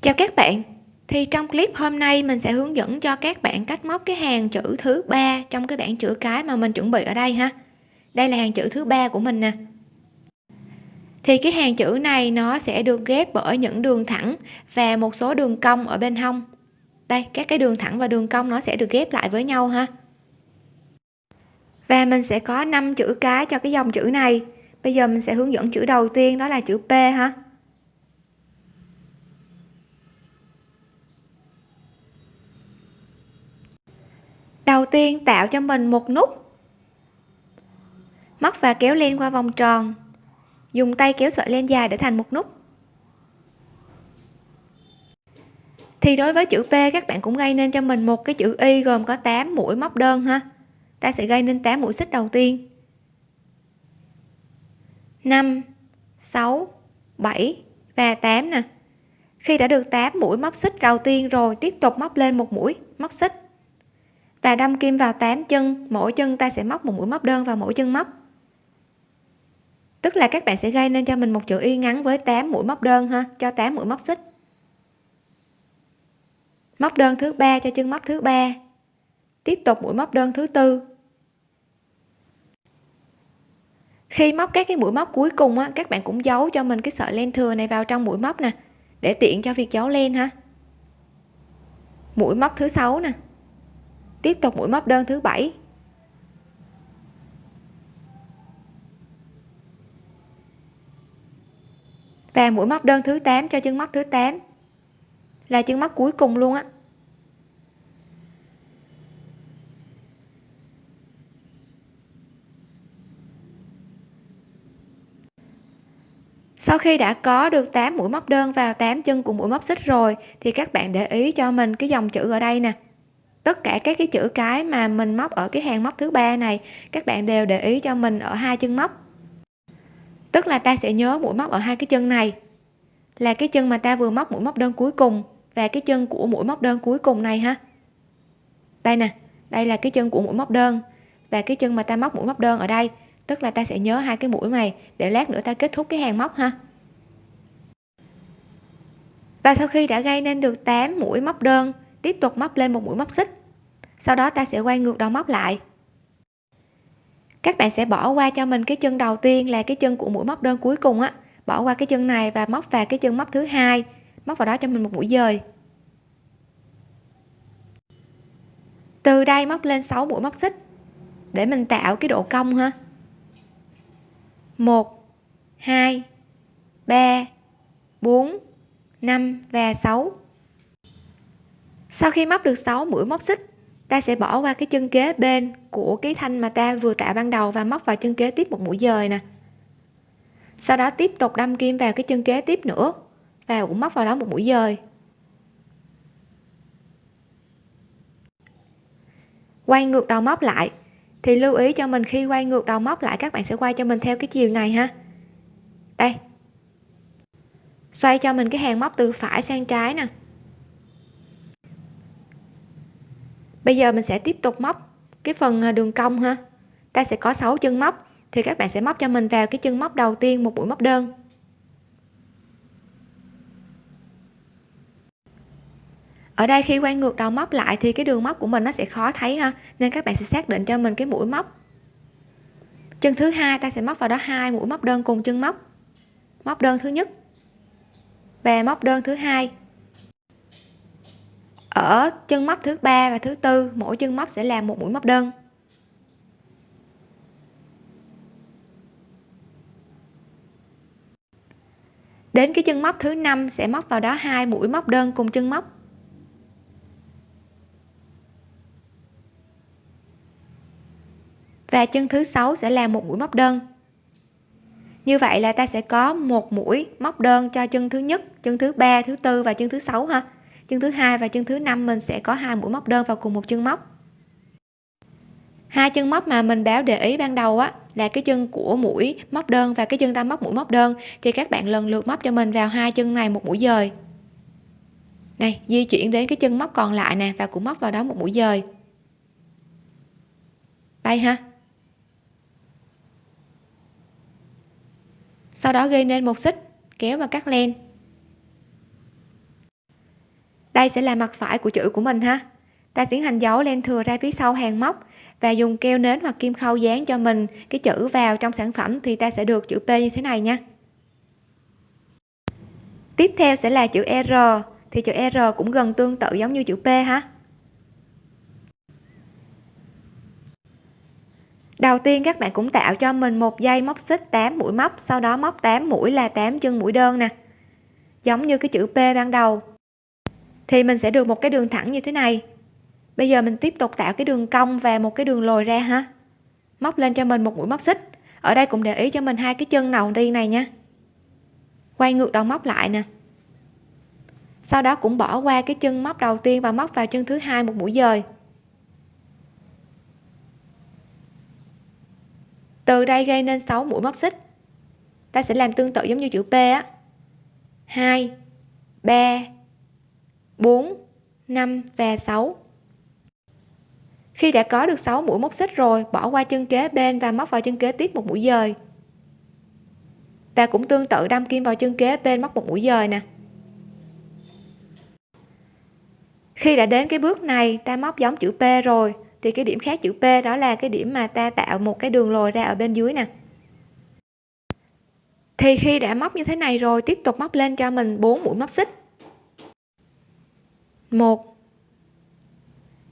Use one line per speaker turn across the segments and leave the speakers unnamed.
chào các bạn. Thì trong clip hôm nay mình sẽ hướng dẫn cho các bạn cách móc cái hàng chữ thứ ba trong cái bảng chữ cái mà mình chuẩn bị ở đây ha. Đây là hàng chữ thứ ba của mình nè. Thì cái hàng chữ này nó sẽ được ghép bởi những đường thẳng và một số đường cong ở bên hông. Đây, các cái đường thẳng và đường cong nó sẽ được ghép lại với nhau ha. Và mình sẽ có 5 chữ cái cho cái dòng chữ này. Bây giờ mình sẽ hướng dẫn chữ đầu tiên, đó là chữ P ha. Đầu tiên tạo cho mình một nút. Móc và kéo len qua vòng tròn. Dùng tay kéo sợi len dài để thành một nút. Thì đối với chữ P, các bạn cũng gây nên cho mình một cái chữ Y gồm có 8 mũi móc đơn ha. Ta sẽ gây nên 8 mũi xích đầu tiên. 5 6 7 và 8 nè. Khi đã được 8 mũi móc xích đầu tiên rồi, tiếp tục móc lên một mũi móc xích và đâm kim vào 8 chân, mỗi chân ta sẽ móc một mũi móc đơn vào mỗi chân móc. Tức là các bạn sẽ gây nên cho mình một chữ y ngắn với 8 mũi móc đơn ha, cho 8 mũi móc xích. Móc đơn thứ ba cho chân móc thứ ba. Tiếp tục mũi móc đơn thứ tư. Khi móc các cái mũi móc cuối cùng á, các bạn cũng giấu cho mình cái sợi len thừa này vào trong mũi móc nè, để tiện cho việc giấu len ha. Mũi móc thứ sáu nè tiếp tục mũi móc đơn thứ bảy. Và mũi móc đơn thứ 8 cho chân móc thứ 8 là chân móc cuối cùng luôn á. Sau khi đã có được 8 mũi móc đơn vào 8 chân cùng mũi móc xích rồi, thì các bạn để ý cho mình cái dòng chữ ở đây nè tất cả các cái chữ cái mà mình móc ở cái hàng móc thứ ba này, các bạn đều để ý cho mình ở hai chân móc. Tức là ta sẽ nhớ mũi móc ở hai cái chân này, là cái chân mà ta vừa móc mũi móc đơn cuối cùng và cái chân của mũi móc đơn cuối cùng này ha. Đây nè, đây là cái chân của mũi móc đơn và cái chân mà ta móc mũi móc đơn ở đây. Tức là ta sẽ nhớ hai cái mũi này, để lát nữa ta kết thúc cái hàng móc ha. Và sau khi đã gây nên được 8 mũi móc đơn tiếp tục móc lên một mũi móc xích. Sau đó ta sẽ quay ngược đầu móc lại. Các bạn sẽ bỏ qua cho mình cái chân đầu tiên là cái chân của mũi móc đơn cuối cùng á. Bỏ qua cái chân này và móc vào cái chân móc thứ hai. Móc vào đó cho mình một mũi dời. Từ đây móc lên 6 mũi móc xích. Để mình tạo cái độ cong ha. 1 2 3 4 5 và 6 sau khi móc được 6 mũi móc xích, ta sẽ bỏ qua cái chân kế bên của cái thanh mà ta vừa tạo ban đầu và móc vào chân kế tiếp một mũi dời nè. Sau đó tiếp tục đâm kim vào cái chân kế tiếp nữa và cũng móc vào đó một mũi dời. Quay ngược đầu móc lại, thì lưu ý cho mình khi quay ngược đầu móc lại, các bạn sẽ quay cho mình theo cái chiều này ha. Đây. Xoay cho mình cái hàng móc từ phải sang trái nè. Bây giờ mình sẽ tiếp tục móc cái phần à, đường cong ha. Ta sẽ có 6 chân móc, thì các bạn sẽ móc cho mình vào cái chân móc đầu tiên, một mũi móc đơn. Ở đây khi quay ngược đầu móc lại thì cái đường móc của mình nó sẽ khó thấy ha, nên các bạn sẽ xác định cho mình cái mũi móc. Chân thứ hai, ta sẽ móc vào đó hai mũi móc đơn cùng chân móc. Móc đơn thứ nhất và móc đơn thứ hai ở chân móc thứ ba và thứ tư, mỗi chân móc sẽ làm một mũi móc đơn. Đến cái chân móc thứ năm sẽ móc vào đó hai mũi móc đơn cùng chân móc. Và chân thứ sáu sẽ là một mũi móc đơn. Như vậy là ta sẽ có một mũi móc đơn cho chân thứ nhất, chân thứ ba, thứ tư và chân thứ sáu ha chân thứ hai và chân thứ năm mình sẽ có hai mũi móc đơn vào cùng một chân móc. Hai chân móc mà mình báo để ý ban đầu á, là cái chân của mũi móc đơn và cái chân ta móc mũi móc đơn. Thì các bạn lần lượt móc cho mình vào hai chân này một mũi dời. Này, di chuyển đến cái chân móc còn lại nè và cũng móc vào đó một mũi dời. Đây ha. Sau đó gây nên một xích, kéo và cắt len đây sẽ là mặt phải của chữ của mình ha. Ta tiến hành dấu len thừa ra phía sau hàng móc và dùng keo nến hoặc kim khâu dán cho mình cái chữ vào trong sản phẩm thì ta sẽ được chữ P như thế này nha. Tiếp theo sẽ là chữ R, thì chữ R cũng gần tương tự giống như chữ P ha. Đầu tiên các bạn cũng tạo cho mình một dây móc xích 8 mũi móc, sau đó móc 8 mũi là 8 chân mũi đơn nè. Giống như cái chữ P ban đầu thì mình sẽ được một cái đường thẳng như thế này. Bây giờ mình tiếp tục tạo cái đường cong và một cái đường lồi ra ha. Móc lên cho mình một mũi móc xích. Ở đây cũng để ý cho mình hai cái chân đầu tiên này nha. Quay ngược đầu móc lại nè. Sau đó cũng bỏ qua cái chân móc đầu tiên và móc vào chân thứ hai một mũi dời. Từ đây gây nên 6 mũi móc xích. Ta sẽ làm tương tự giống như chữ P á. 2 3 4 5 và 6 khi đã có được 6 mũi móc xích rồi, bỏ qua chân kế bên và móc vào chân kế tiếp một mũi dời. Ta cũng tương tự đâm kim vào chân kế bên móc một mũi dời nè. Khi đã đến cái bước này, ta móc giống chữ P rồi, thì cái điểm khác chữ P đó là cái điểm mà ta tạo một cái đường lồi ra ở bên dưới nè. Thì khi đã móc như thế này rồi, tiếp tục móc lên cho mình 4 mũi móc xích. 1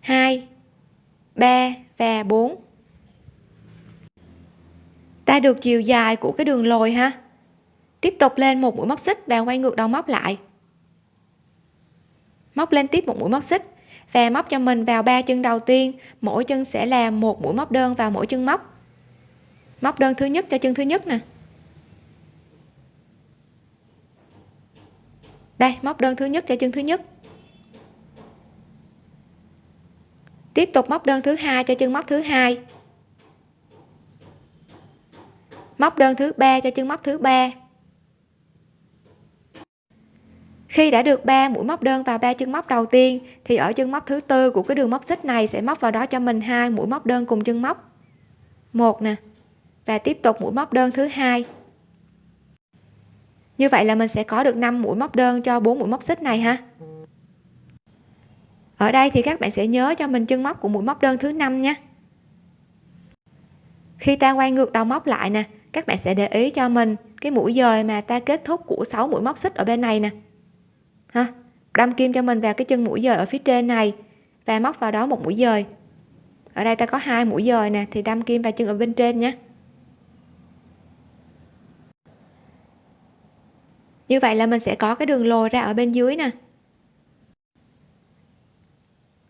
2 3 và 4 ta được chiều dài của cái đường lồi ha. Tiếp tục lên một mũi móc xích và quay ngược đầu móc lại. Móc lên tiếp một mũi móc xích và móc cho mình vào ba chân đầu tiên. Mỗi chân sẽ là một mũi móc đơn vào mỗi chân móc. Móc đơn thứ nhất cho chân thứ nhất nè. Đây, móc đơn thứ nhất cho chân thứ nhất. Tiếp tục móc đơn thứ hai cho chân móc thứ hai. Móc đơn thứ ba cho chân móc thứ ba. Khi đã được 3 mũi móc đơn vào ba chân móc đầu tiên, thì ở chân móc thứ tư của cái đường móc xích này sẽ móc vào đó cho mình hai mũi móc đơn cùng chân móc. Một nè, và tiếp tục mũi móc đơn thứ hai. Như vậy là mình sẽ có được 5 mũi móc đơn cho 4 mũi móc xích này ha ở đây thì các bạn sẽ nhớ cho mình chân móc của mũi móc đơn thứ năm nha. Khi ta quay ngược đầu móc lại nè, các bạn sẽ để ý cho mình cái mũi dời mà ta kết thúc của 6 mũi móc xích ở bên này nè. Ha, đâm kim cho mình vào cái chân mũi dời ở phía trên này và móc vào đó một mũi dời. Ở đây ta có hai mũi dời nè, thì đâm kim vào chân ở bên trên nhé. Như vậy là mình sẽ có cái đường lồi ra ở bên dưới nè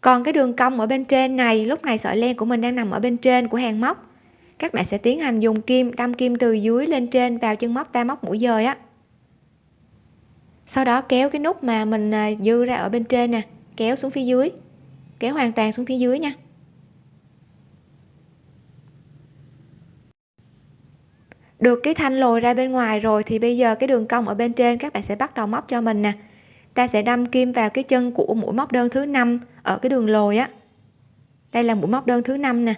còn cái đường cong ở bên trên này, lúc này sợi len của mình đang nằm ở bên trên của hàng móc. Các bạn sẽ tiến hành dùng kim, đâm kim từ dưới lên trên vào chân móc ta móc mũi dời á. Sau đó kéo cái nút mà mình à, dư ra ở bên trên nè, kéo xuống phía dưới, kéo hoàn toàn xuống phía dưới nha. Được cái thanh lồi ra bên ngoài rồi thì bây giờ cái đường cong ở bên trên các bạn sẽ bắt đầu móc cho mình nè ta sẽ đâm kim vào cái chân của mũi móc đơn thứ năm ở cái đường lồi á. Đây là mũi móc đơn thứ năm nè.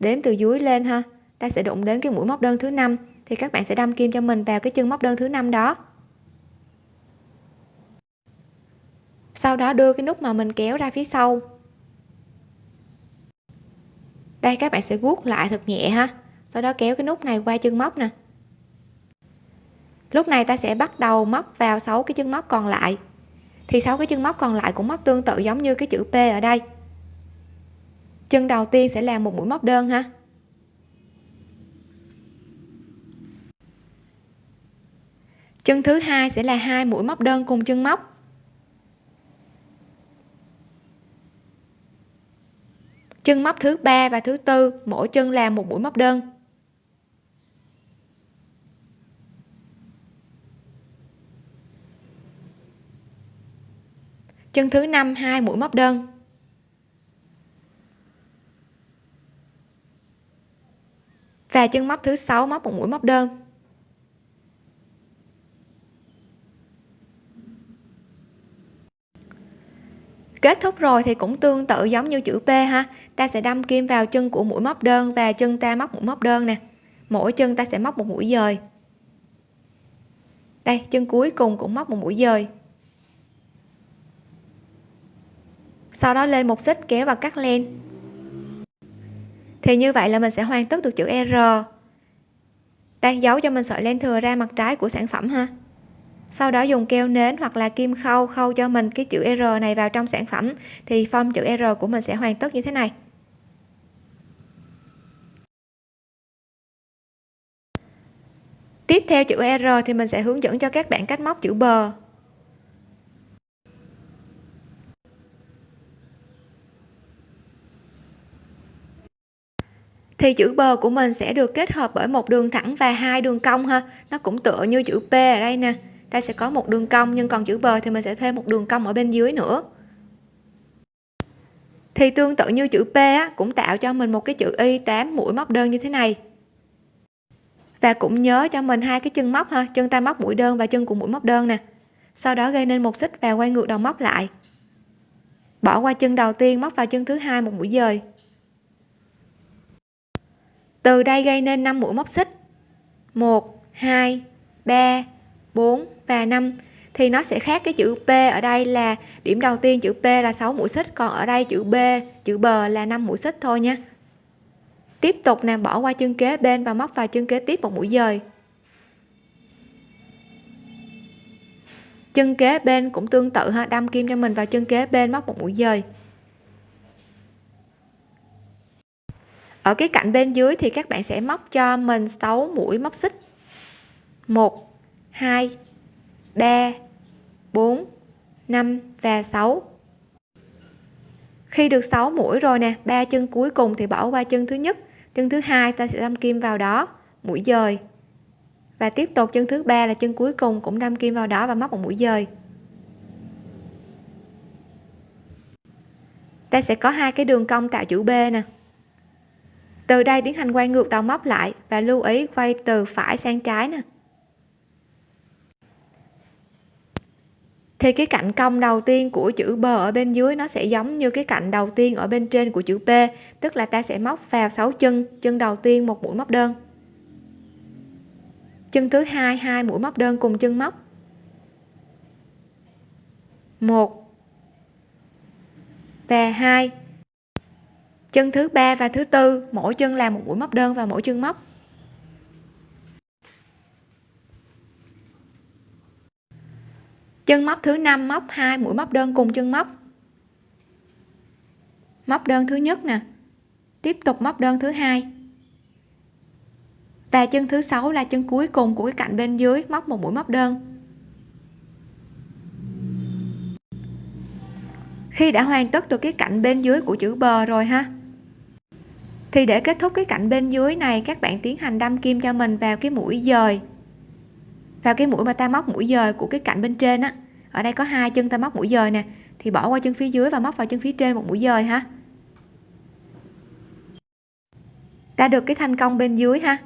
Đếm từ dưới lên ha. Ta sẽ đụng đến cái mũi móc đơn thứ năm, thì các bạn sẽ đâm kim cho mình vào cái chân móc đơn thứ năm đó. Sau đó đưa cái nút mà mình kéo ra phía sau. Đây, các bạn sẽ guốc lại thật nhẹ ha. Sau đó kéo cái nút này qua chân móc nè. Lúc này ta sẽ bắt đầu móc vào 6 cái chân móc còn lại thì sáu cái chân móc còn lại cũng móc tương tự giống như cái chữ P ở đây? Chân đầu tiên sẽ là một mũi móc đơn ha. Chân thứ hai sẽ là hai mũi móc đơn cùng chân móc. Chân móc thứ ba và thứ tư, mỗi chân làm một mũi móc đơn. Chân thứ năm, hai mũi móc đơn. Và chân móc thứ sáu móc một mũi móc đơn. Kết thúc rồi thì cũng tương tự giống như chữ P ha. Ta sẽ đâm kim vào chân của mũi móc đơn và chân ta móc mũi móc đơn nè. Mỗi chân ta sẽ móc một mũi dời. Đây, chân cuối cùng cũng móc một mũi dời. Sau đó lên một xích kéo và cắt len. Thì như vậy là mình sẽ hoàn tất được chữ R. Đang giấu cho mình sợi len thừa ra mặt trái của sản phẩm ha. Sau đó dùng keo nến hoặc là kim khâu khâu cho mình cái chữ R này vào trong sản phẩm. Thì form chữ R của mình sẽ hoàn tất như thế này. Tiếp theo chữ R thì mình sẽ hướng dẫn cho các bạn cách móc chữ bờ thì chữ bờ của mình sẽ được kết hợp bởi một đường thẳng và hai đường cong ha. Nó cũng tựa như chữ P ở đây nè. Ta sẽ có một đường cong nhưng còn chữ bờ thì mình sẽ thêm một đường cong ở bên dưới nữa. Thì tương tự như chữ P á, cũng tạo cho mình một cái chữ Y 8 mũi móc đơn như thế này. Và cũng nhớ cho mình hai cái chân móc ha. Chân ta móc mũi đơn và chân của mũi móc đơn nè. Sau đó gây nên một xích và quay ngược đầu móc lại. Bỏ qua chân đầu tiên móc vào chân thứ hai một mũi dời từ đây gây nên 5 mũi móc xích. 1 2 3 4 và 5 thì nó sẽ khác cái chữ P ở đây là, điểm đầu tiên chữ P là 6 mũi xích, còn ở đây chữ B, chữ bờ là 5 mũi xích thôi nha. Tiếp tục nè, bỏ qua chân kế bên và móc vào chân kế tiếp một mũi dời. Chân kế bên cũng tương tự ha, đâm kim cho mình vào chân kế bên móc một mũi dời. Ở cái cạnh bên dưới thì các bạn sẽ móc cho mình 6 mũi móc xích. 1 2 3 4 5 và 6 khi được 6 mũi rồi nè, ba chân cuối cùng thì bỏ qua chân thứ nhất. Chân thứ hai ta sẽ đâm kim vào đó, mũi dời. Và tiếp tục chân thứ ba là chân cuối cùng cũng đâm kim vào đó và móc một mũi dời. Ta sẽ có hai cái đường cong tạo chữ B nè từ đây tiến hành quay ngược đầu móc lại và lưu ý quay từ phải sang trái nè. Thì cái cạnh cong đầu tiên của chữ B ở bên dưới nó sẽ giống như cái cạnh đầu tiên ở bên trên của chữ P, tức là ta sẽ móc vào 6 chân chân đầu tiên một mũi móc đơn. Chân thứ hai hai mũi móc đơn cùng chân móc. Một và hai chân thứ ba và thứ tư, mỗi chân làm một mũi móc đơn và mỗi chân móc. Chân móc thứ năm, móc hai, mũi móc đơn cùng chân móc. Móc đơn thứ nhất nè, tiếp tục móc đơn thứ hai. Và chân thứ sáu là chân cuối cùng của cái cạnh bên dưới, móc một mũi móc đơn. Khi đã hoàn tất được cái cạnh bên dưới của chữ bờ rồi ha thì để kết thúc cái cạnh bên dưới này, các bạn tiến hành đâm kim cho mình vào cái mũi dời. Vào cái mũi mà ta móc mũi dời của cái cạnh bên trên á. Ở đây có hai chân ta móc mũi dời nè. Thì bỏ qua chân phía dưới và móc vào chân phía trên một mũi dời ha. Ta được cái thanh công bên dưới ha.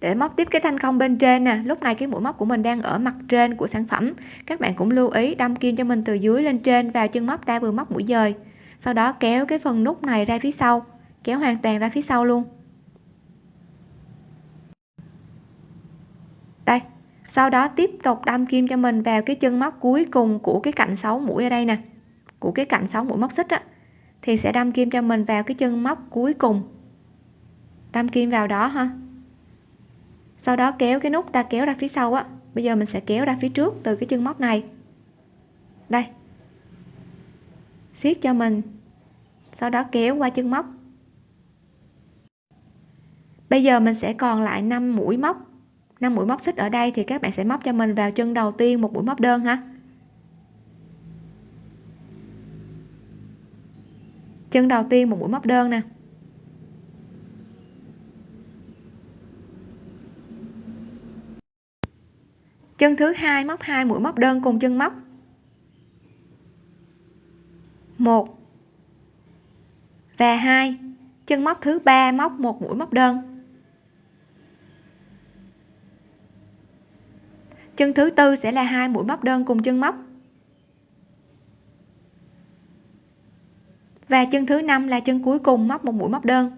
Để móc tiếp cái thanh công bên trên nè, lúc này cái mũi móc của mình đang ở mặt trên của sản phẩm. Các bạn cũng lưu ý đâm kim cho mình từ dưới lên trên vào chân móc ta vừa móc mũi dời. Sau đó kéo cái phần nút này ra phía sau kéo hoàn toàn ra phía sau luôn. Đây, sau đó tiếp tục đâm kim cho mình vào cái chân móc cuối cùng của cái cạnh 6 mũi ở đây nè. Của cái cạnh 6 mũi móc xích á. Thì sẽ đâm kim cho mình vào cái chân móc cuối cùng. Đâm kim vào đó ha. Sau đó kéo cái nút ta kéo ra phía sau á. Bây giờ mình sẽ kéo ra phía trước từ cái chân móc này. Đây. Siết cho mình. Sau đó kéo qua chân móc bây giờ mình sẽ còn lại 5 mũi móc 5 mũi móc xích ở đây thì các bạn sẽ móc cho mình vào chân đầu tiên một mũi móc đơn ha. Chân đầu tiên một mũi móc đơn nè. Chân thứ hai móc hai mũi móc đơn cùng chân móc. Một và hai. Chân móc thứ ba móc một mũi móc đơn. Chân thứ tư sẽ là hai mũi móc đơn cùng chân móc. Và chân thứ năm là chân cuối cùng móc một mũi móc đơn.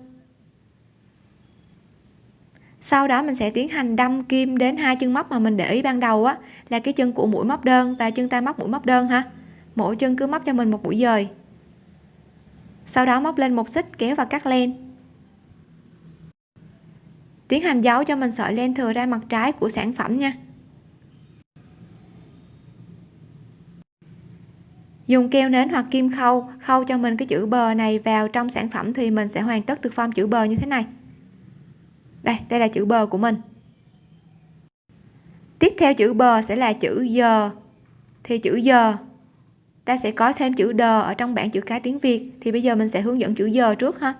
Sau đó mình sẽ tiến hành đâm kim đến hai chân móc mà mình để ý ban đầu á, là cái chân của mũi móc đơn và chân ta móc mũi móc đơn ha. Mỗi chân cứ móc cho mình một mũi dời. Sau đó móc lên một xích kéo và cắt len. Tiến hành giấu cho mình sợi len thừa ra mặt trái của sản phẩm nha. Dùng keo nến hoặc kim khâu khâu cho mình cái chữ bờ này vào trong sản phẩm thì mình sẽ hoàn tất được form chữ bờ như thế này. Đây đây là chữ bờ của mình. Tiếp theo chữ bờ sẽ là chữ giờ thì chữ giờ ta sẽ có thêm chữ đờ ở trong bảng chữ cái tiếng Việt. Thì bây giờ mình sẽ hướng dẫn chữ giờ trước ha.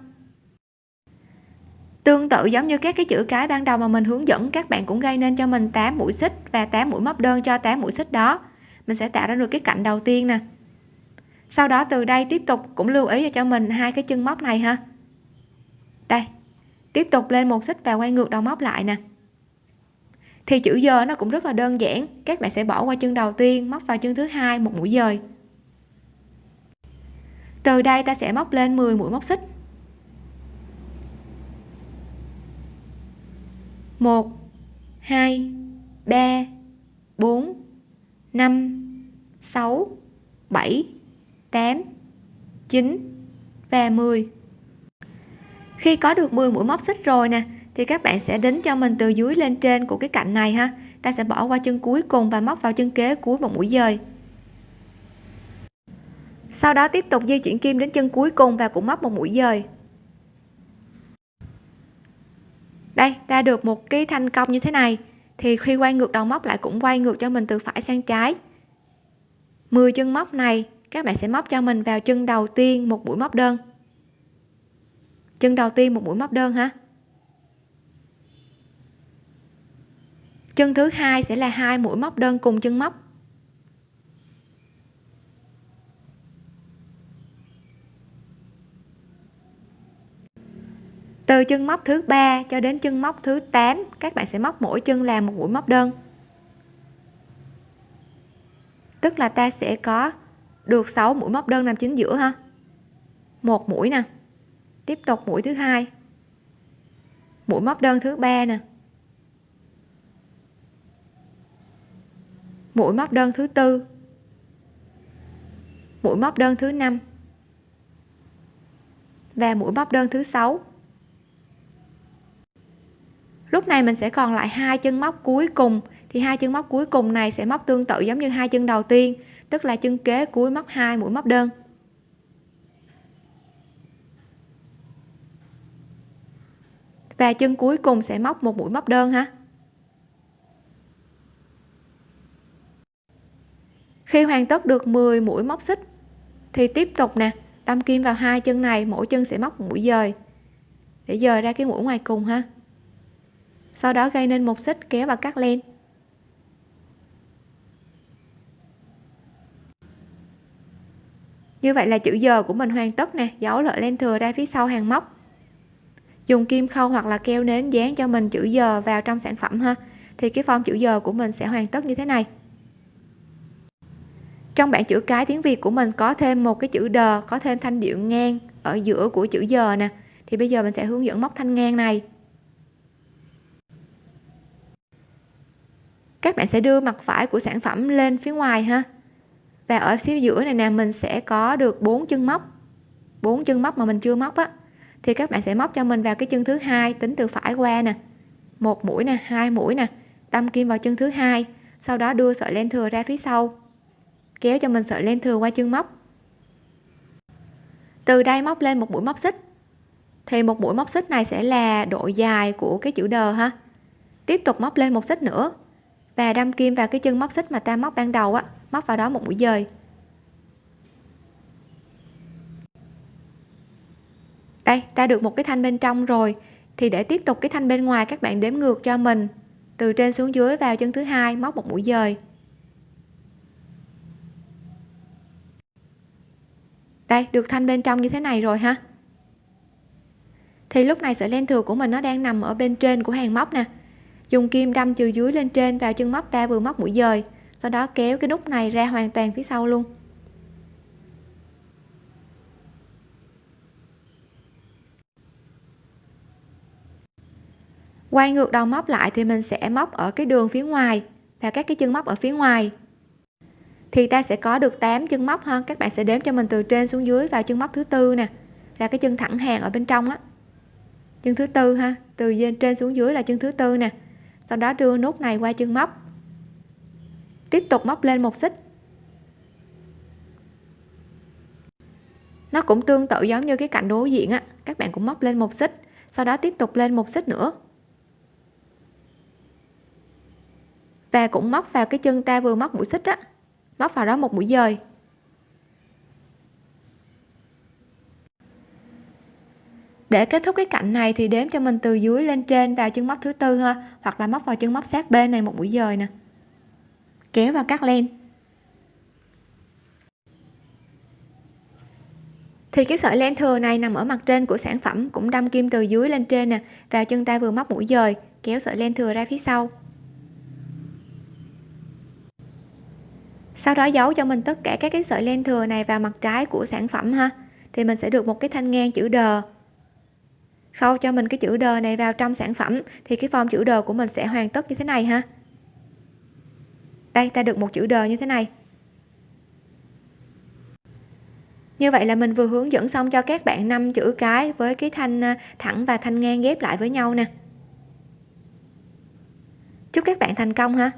Tương tự giống như các cái chữ cái ban đầu mà mình hướng dẫn, các bạn cũng gây nên cho mình 8 mũi xích và 8 mũi móc đơn cho 8 mũi xích đó. Mình sẽ tạo ra được cái cạnh đầu tiên nè sau đó từ đây tiếp tục cũng lưu ý cho mình hai cái chân móc này ha. Đây, tiếp tục lên một xích và quay ngược đầu móc lại nè. Thì chữ giờ nó cũng rất là đơn giản, các bạn sẽ bỏ qua chân đầu tiên, móc vào chân thứ hai một mũi dời. Từ đây ta sẽ móc lên 10 mũi móc xích. 1 2 3 4 5 6 7 8 9 và 10 khi có được 10 mũi móc xích rồi nè, thì các bạn sẽ đính cho mình từ dưới lên trên của cái cạnh này ha. Ta sẽ bỏ qua chân cuối cùng và móc vào chân kế cuối một mũi dời. Sau đó tiếp tục di chuyển kim đến chân cuối cùng và cũng móc một mũi dời. Đây, ta được một cái thanh công như thế này. Thì khi quay ngược đầu móc lại cũng quay ngược cho mình từ phải sang trái. 10 chân móc này các bạn sẽ móc cho mình vào chân đầu tiên một mũi móc đơn. Chân đầu tiên một mũi móc đơn ha chân thứ hai sẽ là hai mũi móc đơn cùng chân móc. Từ chân móc thứ ba cho đến chân móc thứ 8 các bạn sẽ móc mỗi chân là một mũi móc đơn. Tức là ta sẽ có được 6 mũi móc đơn nằm chính giữa ha? Một mũi nè. Tiếp tục mũi thứ hai. Mũi móc đơn thứ ba nè. Mũi móc đơn thứ tư. Mũi móc đơn thứ năm. Và mũi móc đơn thứ sáu. Lúc này mình sẽ còn lại hai chân móc cuối cùng. Thì hai chân móc cuối cùng này sẽ móc tương tự giống như hai chân đầu tiên tức là chân kế cuối móc hai, mũi móc đơn. Và chân cuối cùng sẽ móc một mũi móc đơn ha. Khi hoàn tất được 10 mũi móc xích, thì tiếp tục nè, đâm kim vào hai chân này, mỗi chân sẽ móc một mũi dời. Để dời ra cái mũi ngoài cùng ha. Sau đó gây nên một xích kéo và cắt lên như vậy là chữ giờ của mình hoàn tất nè giấu lợi len thừa ra phía sau hàng móc. Dùng kim khâu hoặc là keo nến dán cho mình chữ giờ vào trong sản phẩm ha, thì cái form chữ giờ của mình sẽ hoàn tất như thế này. Trong bảng chữ cái tiếng Việt của mình có thêm một cái chữ đờ có thêm thanh điệu ngang ở giữa của chữ giờ nè. Thì bây giờ mình sẽ hướng dẫn móc thanh ngang này. Các bạn sẽ đưa mặt phải của sản phẩm lên phía ngoài ha và ở phía giữa này nè, mình sẽ có được bốn chân móc. Bốn chân móc mà mình chưa móc á, thì các bạn sẽ móc cho mình vào cái chân thứ hai, tính từ phải qua nè. Một mũi nè, hai mũi nè, đâm kim vào chân thứ hai, sau đó đưa sợi len thừa ra phía sau. Kéo cho mình sợi len thừa qua chân móc. Từ đây móc lên một mũi móc xích. Thì một mũi móc xích này sẽ là độ dài của cái chữ đờ ha. Tiếp tục móc lên một xích nữa. Và đâm kim vào cái chân móc xích mà ta móc ban đầu á móc vào đó một mũi dời. Đây, ta được một cái thanh bên trong rồi. Thì để tiếp tục cái thanh bên ngoài, các bạn đếm ngược cho mình. Từ trên xuống dưới vào chân thứ hai, móc một mũi dời. Đây, được thanh bên trong như thế này rồi ha. Thì lúc này sợi len thừa của mình nó đang nằm ở bên trên của hàng móc nè. Dùng kim đâm từ dưới lên trên vào chân móc ta vừa móc mũi dời sau đó kéo cái nút này ra hoàn toàn phía sau luôn. Quay ngược đầu móc lại thì mình sẽ móc ở cái đường phía ngoài và các cái chân móc ở phía ngoài. Thì ta sẽ có được 8 chân móc ha. Các bạn sẽ đếm cho mình từ trên xuống dưới vào chân móc thứ tư nè. Là cái chân thẳng hàng ở bên trong á. Chân thứ tư ha. Từ trên xuống dưới là chân thứ tư nè. Sau đó đưa nút này qua chân móc tiếp tục móc lên một xích. Nó cũng tương tự giống như cái cạnh đối diện á. Các bạn cũng móc lên một xích, sau đó tiếp tục lên một xích nữa. Và cũng móc vào cái chân ta vừa móc mũi xích á. Móc vào đó một mũi dời. Để kết thúc cái cạnh này thì đếm cho mình từ dưới lên trên vào chân móc thứ tư ha, hoặc là móc vào chân móc sát bên này một mũi dời nè kéo và cắt len. Thì cái sợi len thừa này nằm ở mặt trên của sản phẩm cũng đâm kim từ dưới lên trên nè, vào chân tay vừa móc mũi dời, kéo sợi len thừa ra phía sau. Sau đó giấu cho mình tất cả các cái sợi len thừa này vào mặt trái của sản phẩm ha. Thì mình sẽ được một cái thanh ngang chữ đờ khâu cho mình cái chữ đờ này vào trong sản phẩm, thì cái form chữ đờ của mình sẽ hoàn tất như thế này ha đây, ta được một chữ đờ như thế này. Như vậy là mình vừa hướng dẫn xong cho các bạn năm chữ cái với cái thanh à, thẳng và thanh ngang ghép lại với nhau nè. Chúc các bạn thành công ha.